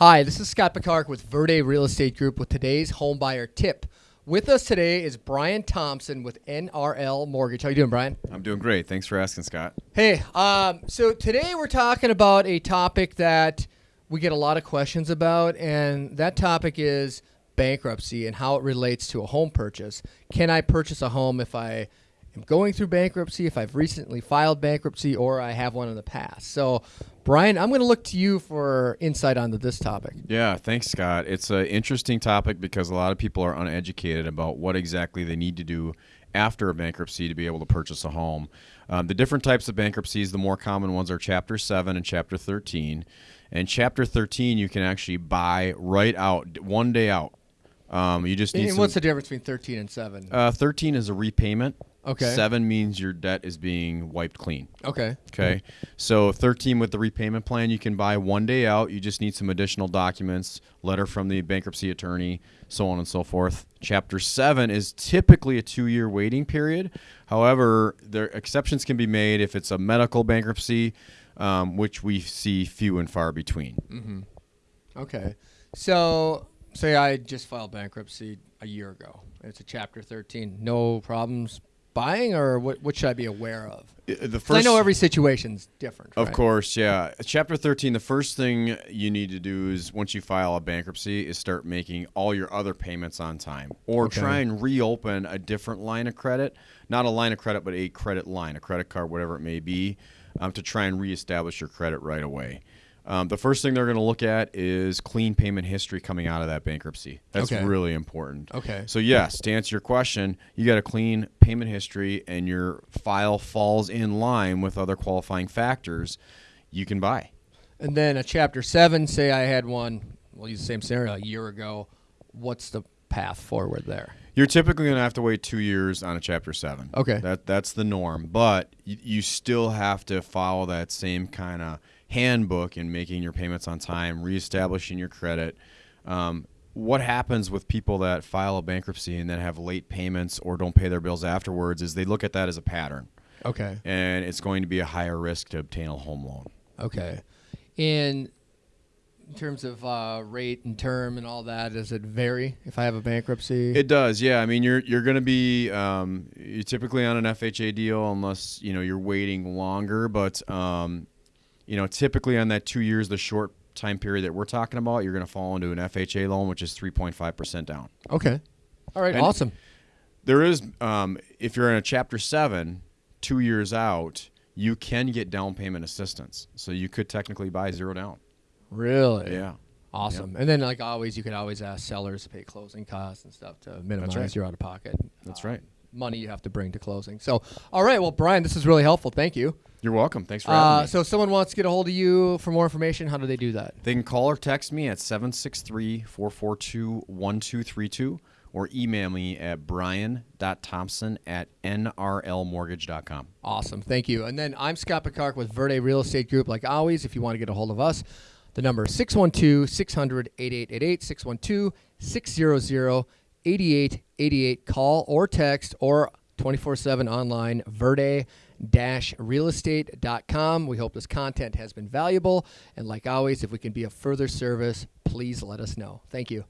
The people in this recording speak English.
Hi, this is Scott Picard with Verde Real Estate Group with today's home buyer tip. With us today is Brian Thompson with NRL Mortgage. How you doing, Brian? I'm doing great. Thanks for asking, Scott. Hey, um, so today we're talking about a topic that we get a lot of questions about, and that topic is bankruptcy and how it relates to a home purchase. Can I purchase a home if I am going through bankruptcy, if I've recently filed bankruptcy, or I have one in the past? So, Brian, I'm going to look to you for insight onto this topic. Yeah, thanks, Scott. It's an interesting topic because a lot of people are uneducated about what exactly they need to do after a bankruptcy to be able to purchase a home. Um, the different types of bankruptcies, the more common ones are Chapter 7 and Chapter 13. And Chapter 13, you can actually buy right out, one day out. Um, you just need And some, what's the difference between 13 and 7? uh, 13 is a repayment. Okay. 7 means your debt is being wiped clean. okay. Okay. So 13 with the repayment plan, you can buy one day out. You just need some additional documents, letter from the bankruptcy attorney, so on and so forth. Chapter 7 is typically a two year waiting period. However, there exceptions can be made if it's a medical bankruptcy, um, which we see few and far between. Okay. So, say I just filed bankruptcy a year ago. It's a Chapter 13. No problems buying, or what, what should I be aware of? The first, I know every situation's different. Of right? course, yeah. Chapter 13, the first thing you need to do is once you file a bankruptcy is start making all your other payments on time or Okay. try and reopen a different line of credit, not a line of credit but a credit line, a credit card whatever it may be, um, to try and reestablish your credit right away. Um, the first thing they're going to look at is clean payment history coming out of that bankruptcy. That's Okay. really important. Okay. So yes, to answer your question, you got a clean payment history and your file falls in line with other qualifying factors, you can buy. And then a Chapter 7, say I had one, we'll use the same scenario, a year ago. What's the path forward there? You're typically going to have to wait 2 years on a chapter 7. Okay. That that's the norm, but you, you still have to follow that same kind of handbook in making your payments on time, reestablishing your credit. Um, what happens with people that file a bankruptcy and then have late payments or don't pay their bills afterwards is they look at that as a pattern. Okay. and it's going to be a higher risk to obtain a home loan. Okay. And in terms of uh, rate and term and all that, does it vary if I have a bankruptcy? It does, yeah. I mean, you're you're going to be um, you're typically on an FHA deal unless you know you're waiting longer, but um, you know typically on that two years, the short time period that we're talking about, you're going to fall into an FHA loan, which is 3.5 percent down. okay. All right. And- awesome. There is, um, if you're in a Chapter Seven, two years out, you can get down payment assistance, so you could technically buy zero down. Really? Yeah. Awesome. And then, like always, you could always ask sellers to pay closing costs and stuff to minimize right. your out of pocket. That's uh, right. Money you have to bring to closing. So, all right. Well, Brian, this is really helpful. Thank you. You're welcome. Thanks for having Uh, me. so, if someone wants to get a hold of you for more information, how do they do that? They can call or text me at 763 442 1232 or email me at brian.thompson at nrlmortgage.com. Awesome. Thank you. And then I'm Scott Picard with Verde Real Estate Group. Like always, if you want to get a hold of us, the number is 612 600 8888, 612 600 8888. Call or text or 24 7 online, verde realestate.com. We hope this content has been valuable. And like always, if we can be of further service, please let us know. Thank you.